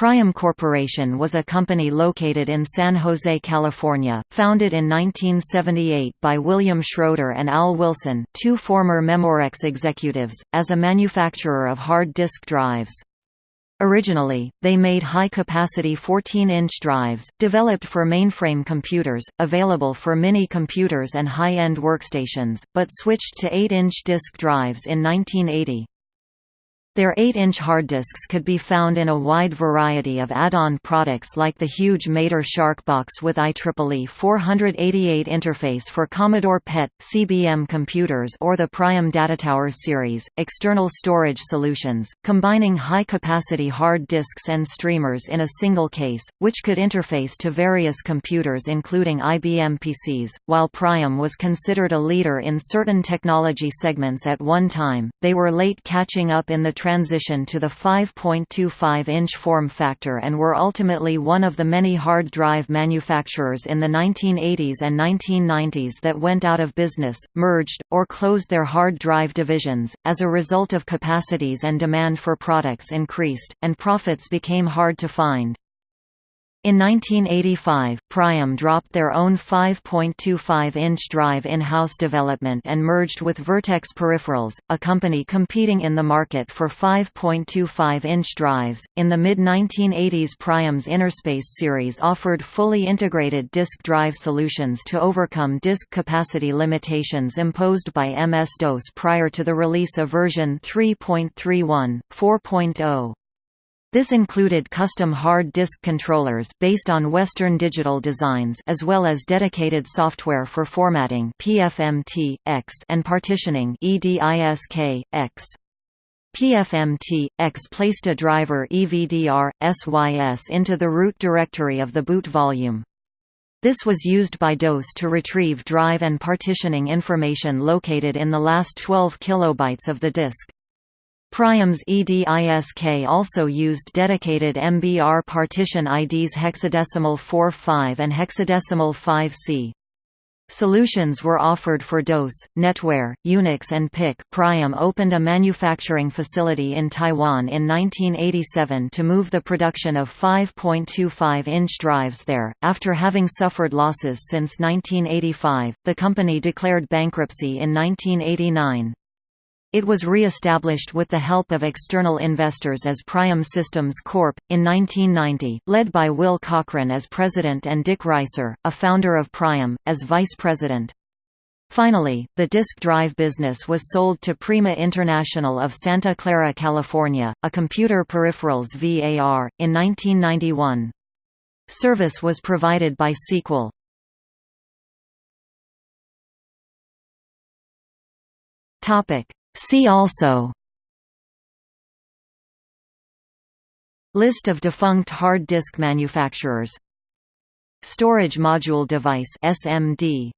Priam Corporation was a company located in San Jose, California, founded in 1978 by William Schroeder and Al Wilson two former Memorex executives, as a manufacturer of hard disk drives. Originally, they made high-capacity 14-inch drives, developed for mainframe computers, available for mini-computers and high-end workstations, but switched to 8-inch disk drives in 1980. Their 8-inch hard disks could be found in a wide variety of add-on products like the huge Mator Shark box with IEEE 488 interface for Commodore PET, CBM computers or the Priam DataTower series, external storage solutions, combining high-capacity hard disks and streamers in a single case, which could interface to various computers including IBM PCs. While Priam was considered a leader in certain technology segments at one time, they were late catching up in the transition to the 5.25-inch form factor and were ultimately one of the many hard drive manufacturers in the 1980s and 1990s that went out of business, merged, or closed their hard drive divisions. As a result of capacities and demand for products increased, and profits became hard to find. In 1985, Priam dropped their own 5.25-inch drive in-house development and merged with Vertex Peripherals, a company competing in the market for 5.25-inch drives. In the mid-1980s Priam's Innerspace series offered fully integrated disk drive solutions to overcome disk capacity limitations imposed by MS-DOS prior to the release of version 3.31, 4.0. This included custom hard disk controllers based on Western Digital designs as well as dedicated software for formatting PFMT, X and partitioning EDISK, X. PFMT, X placed a driver EVDR, SYS into the root directory of the boot volume. This was used by DOS to retrieve drive and partitioning information located in the last 12 kilobytes of the disk. Priam's EDISK also used dedicated MBR partition IDs hexadecimal 4.5 and hexadecimal 5C. Solutions were offered for DOS, NetWare, Unix and Pick. Priam opened a manufacturing facility in Taiwan in 1987 to move the production of 5.25-inch drives there. After having suffered losses since 1985, the company declared bankruptcy in 1989. It was re-established with the help of external investors as Priam Systems Corp. in 1990, led by Will Cochran as president and Dick Reiser, a founder of Priam, as vice president. Finally, the disk drive business was sold to Prima International of Santa Clara, California, a computer peripherals VAR, in 1991. Service was provided by Sequel. Topic See also. List of defunct hard disk manufacturers. Storage module device SMD